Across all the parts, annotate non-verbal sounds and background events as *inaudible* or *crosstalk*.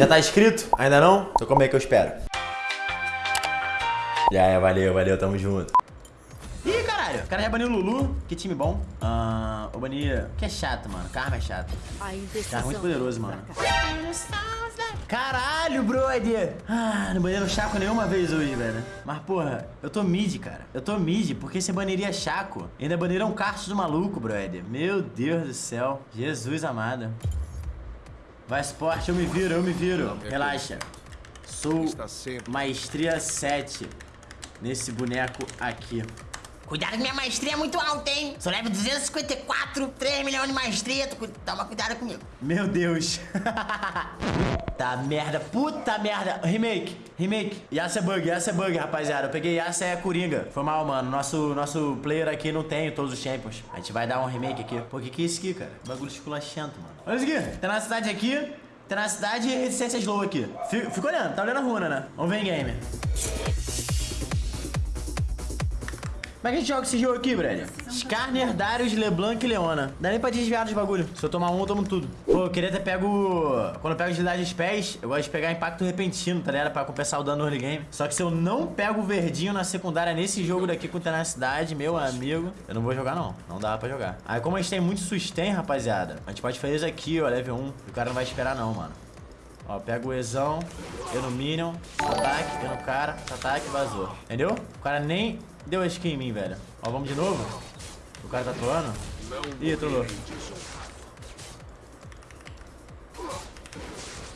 Já tá inscrito? Ainda não? Então como é que eu espero? E aí, valeu, valeu, tamo junto. Ih, caralho, o cara já baniu o Lulu. Que time bom. Ah, o banir... Que é chato, mano. Karma é chato. Karma é muito poderoso, mano. Caralho, brother. Ah, não baniram Chaco nenhuma vez hoje, velho. Mas, porra, eu tô mid, cara. Eu tô mid, porque você baniria Chaco. Ainda baniram Cartus do maluco, brother. Meu Deus do céu. Jesus amado. Vai, esporte, eu me viro, eu me viro. Relaxa. Sou maestria 7 nesse boneco aqui. Cuidado que minha maestria é muito alta, hein? Sou level 254, 3 milhões de maestria. Toma cuidado comigo. Meu Deus. *laughs* puta merda, puta merda. Remake, remake. Yasa é bug, Yasa é bug, rapaziada. Eu peguei Yasa é Coringa. Foi mal, mano. Nosso, nosso player aqui não tem todos os champions. A gente vai dar um remake aqui. Pô, que que é isso aqui, cara? Bagulho esculachento, mano. Olha isso aqui. Tem na cidade aqui. Tem na cidade e resistência slow aqui. Fica olhando, tá olhando a runa, né? Vamos ver em game. Como é que a gente joga esse jogo aqui, brother? Skarner, Darius, Leblanc e Leona. Dá nem pra desviar dos bagulho. Se eu tomar um, eu tomo tudo. Pô, eu queria ter pego... Quando eu pego agilidade dos pés, eu gosto de pegar impacto repentino, tá ligado? Pra compensar o dano no early game. Só que se eu não pego o verdinho na secundária nesse jogo daqui com tenacidade, meu amigo, eu não vou jogar não. Não dá pra jogar. Aí como a gente tem muito sustain, rapaziada, a gente pode fazer isso aqui, ó, level 1. O cara não vai esperar não, mano. Ó, pega o Ezão, eu no Minion, ataque, eu no cara, ataque, vazou. Entendeu? O cara nem Deu a skin em mim, velho. Ó, vamos de novo. O cara tá trollando. Ih, trollou.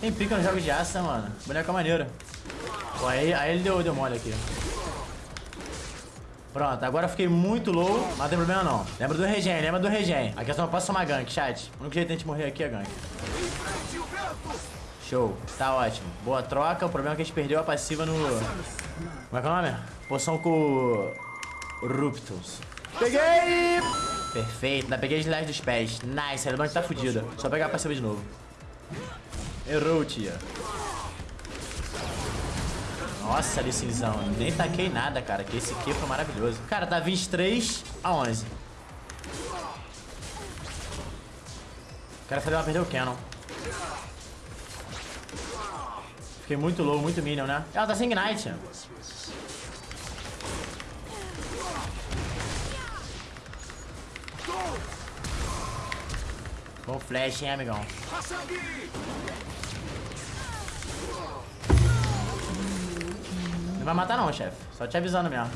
Tem pica no jogo de aço, mano. Boneca maneira. Pô, aí, aí ele deu, deu mole aqui. Pronto, agora eu fiquei muito low, mas não tem problema não. Lembra do regen, lembra do regen. Aqui eu só posso tomar gank, chat. O único jeito de a gente morrer aqui é gank. Show, tá ótimo. Boa troca, o problema é que a gente perdeu a passiva no... Como é que é o nome? Poção com... Ruptus. Peguei! Perfeito, ainda peguei as dos pés. Nice, a que tá fodida. Só pegar a passiva de novo. Errou, tia. Nossa, licenção. Nem taquei nada, cara. Que esse aqui foi maravilhoso. Cara, tá 23 a 11. O cara fazer uma perder o Canon. Fiquei muito low, muito minion, né? Ela tá sem Ignite. Bom flash, hein, amigão? Não vai matar não, chefe. Só te avisando mesmo.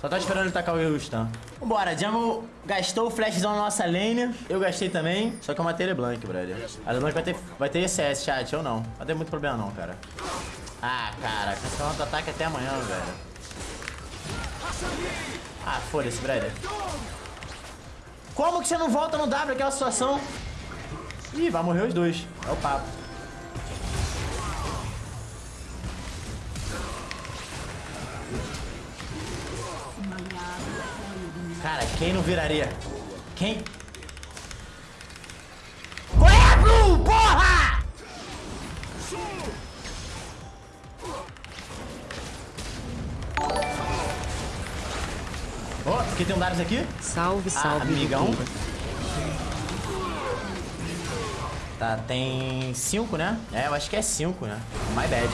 Só tô esperando ele tacar o stun. Vambora, Jungle gastou o flashzão na nossa lane. Eu gastei também, só que eu matei LeBlanc, brother. A LeBlanc vai ter, vai ter ECS, chat, ou não. Não ter muito problema não, cara. Ah, cara, cancelando o ataque até amanhã, velho. Ah, foda-se, brother. Como que você não volta no W aquela situação? Ih, vai morrer os dois. É o papo. Cara, quem não viraria? Quem? Ó, oh, aqui tem um Darius aqui. Salve, salve. Ah, amigão. Tá, tem cinco, né? É, eu acho que é cinco, né? My bad.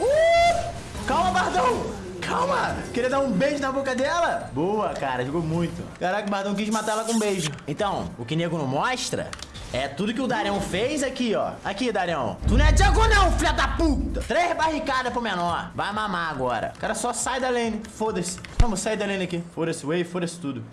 Uh! Calma, Bardão! Calma! Queria dar um beijo na boca dela? Boa, cara, jogou muito. Caraca, o Bardão quis matar ela com um beijo. Então, o que nego não mostra é tudo que o Darião fez aqui, ó. Aqui, Darião. Tu não é Django não, filha da puta. Três barricadas pro menor. Vai mamar agora. O cara só sai da lane. Foda-se. Vamos sair da lane aqui. Foda-se wave, foda-se tudo.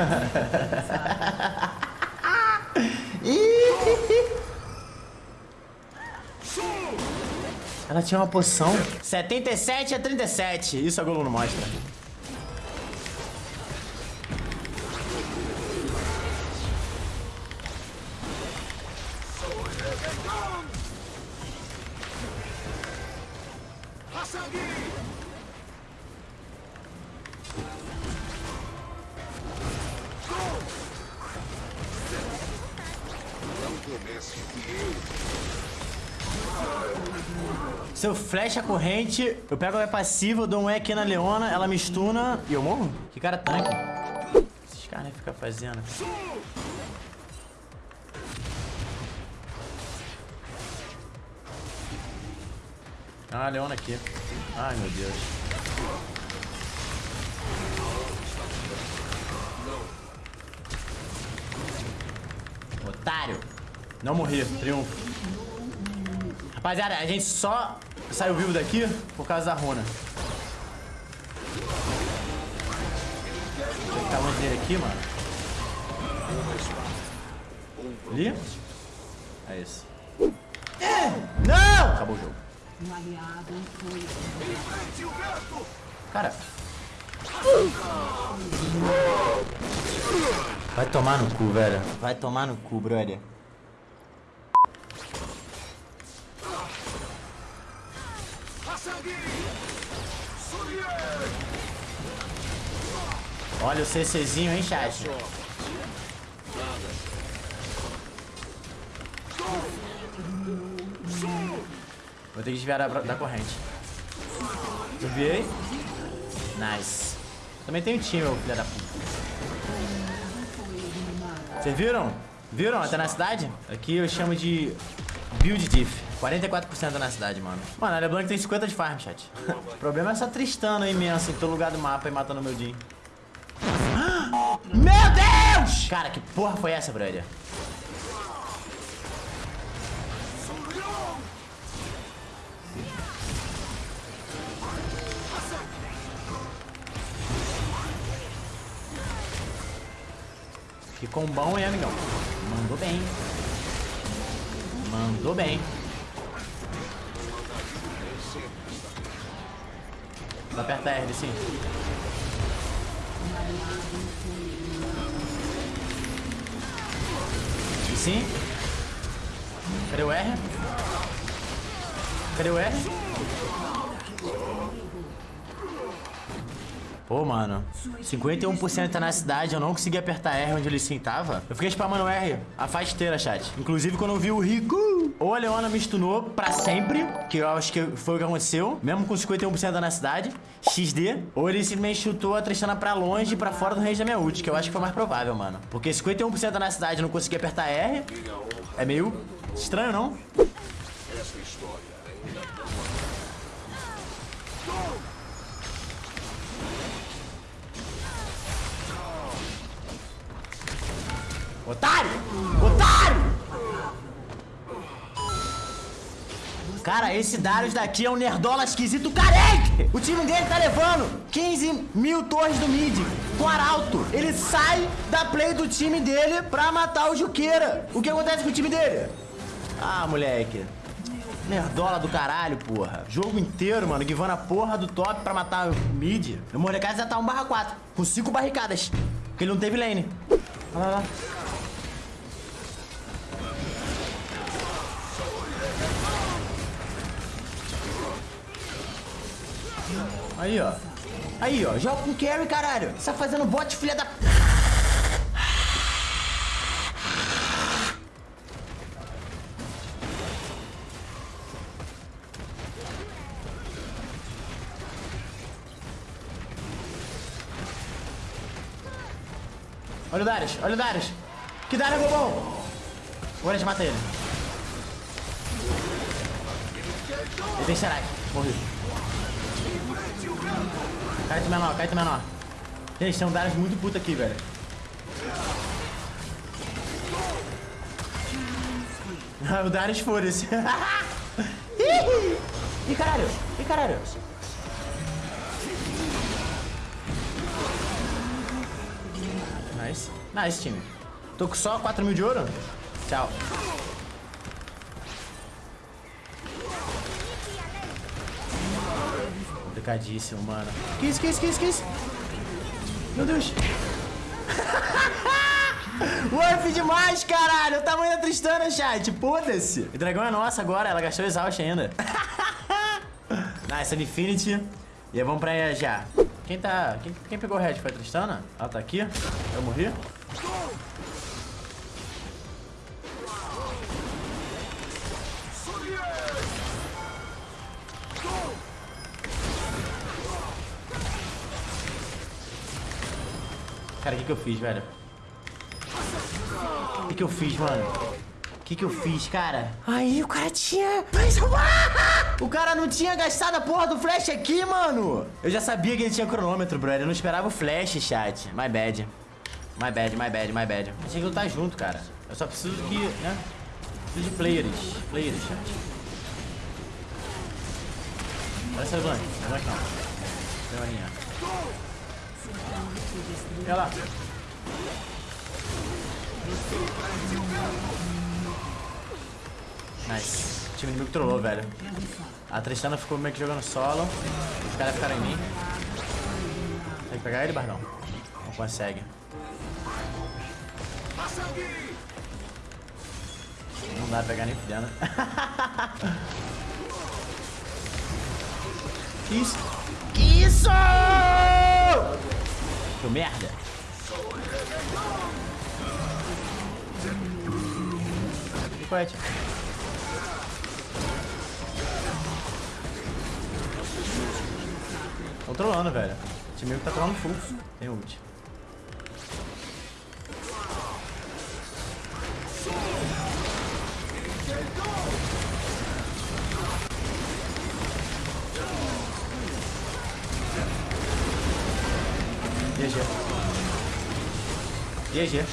*laughs* Ela tinha uma poção. 77 a 37. Isso a Golo não mostra. Começo que eu se eu flecha a corrente, eu pego a passiva, dou um E aqui na Leona, ela me stuna e eu morro? Que cara tanque. Esses caras nem ficam fazendo. Ah, a Leona aqui. Ai, meu Deus. Otário. Não morri. Triunfo. Rapaziada, a gente só saiu vivo daqui por causa da runa. Deixa ficar longe dele aqui, mano. Ali? É isso. Não! Acabou o jogo. Cara. Vai tomar no cu, velho. Vai tomar no cu, brother. Olha o CCzinho, hein, chat? Vou ter que desviar da, da corrente. Desviei. Nice. Também tem um time, meu filho da puta. Vocês viram? Viram até na cidade? Aqui eu chamo de build diff. 44% na cidade, mano. Mano, a LeBlanc tem 50 de farm, chat. o problema é essa Tristana imensa em todo lugar do mapa e matando meu Jin. Meu Deus! Cara, que porra foi essa, brother? Que combão, hein, amigão? Mandou bem. Mandou bem. Vou apertar R, sim. Sim. Cadê o R? Cadê o R? Pô, mano, 51% tá na cidade, eu não consegui apertar R onde ele sim tava. Eu fiquei spamando R a faz chat. Inclusive, quando eu vi o Rico, ou a Leona me stunou pra sempre, que eu acho que foi o que aconteceu, mesmo com 51% na cidade, XD, ou ele simplesmente chutou a Tristana pra longe, pra fora do range da minha ult, que eu acho que foi mais provável, mano. Porque 51% na cidade não consegui apertar R, é meio estranho, não? Otário! Otário! Cara, esse Darius daqui é um nerdola esquisito carente! O time dele tá levando 15 mil torres do mid com arauto. Ele sai da play do time dele pra matar o Juqueira. O que acontece com o time dele? Ah, moleque. Nerdola do caralho, porra. Jogo inteiro, mano, guivando a porra do top pra matar o mid. O Mordecai já tá 1 barra 4, com 5 barricadas. Porque ele não teve lane. Olha lá, lá. Aí, ó. Aí, ó. Joga com carry, caralho. Você tá fazendo bot, filha da... Olha o Darius, olha o Darius. Que Darius é bom. Agora a gente mata ele. Ele tem Sherak. Morreu. Cai tu menor, cai tu menor. Gente, tem um Darius muito puto aqui, velho. *laughs* O Darius foda-se. *laughs* Ih, caralho. Ih, caralho. Nice. Nice, time. Tô com só 4 mil de ouro? Tchau. Complicadíssimo, mano. Que isso, que isso, que isso, que isso? Meu Deus. *laughs* Warp demais, caralho. O tamanho da Tristana, chat. Foda-se. O dragão é nossa agora. Ela gastou exaust ainda. *laughs* nice, Infinity. E vamos pra já. Quem tá... Quem, quem pegou o red foi a Tristana? Ela tá aqui. Eu morri. Cara, o que que eu fiz, velho? O que que eu fiz, mano? O que que eu fiz, cara? Aí, o cara tinha... *laughs* O cara não tinha gastado a porra do flash aqui, mano. Eu já sabia que ele tinha cronômetro, brother. Eu não esperava o flash, chat. My bad. My bad, my bad, my bad. Achei que lutar junto, cara. Eu só preciso que, né? Preciso de players. Players, chat. Olha essa Blank. Blank não. Tem uma linha. Olha lá. Nice. O time inimigo trollou, velho. A Tristana ficou meio que jogando solo. Os caras ficaram em mim. Consegue pegar ele, Bardão? Não consegue. Não dá pra pegar nem fudendo. *laughs* Isso? Isso? Que merda. Corte. Tô trolando, velho. O time tá trolando full. Tem ult. GG. GG.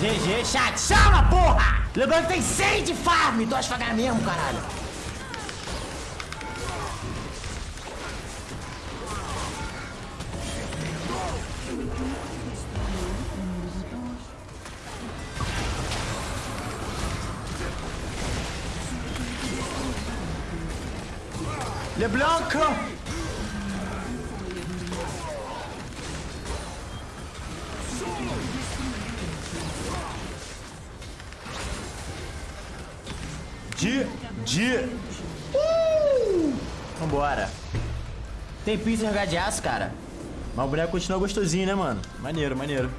GG, chat. Chama, porra! Lembrando que tem 100 de farm. Tô devagar mesmo, caralho. LeBlanc! Vambora. Tem pizza jogar de aço, cara. Mas o boneco continua gostosinho, né, mano? Maneiro, maneiro.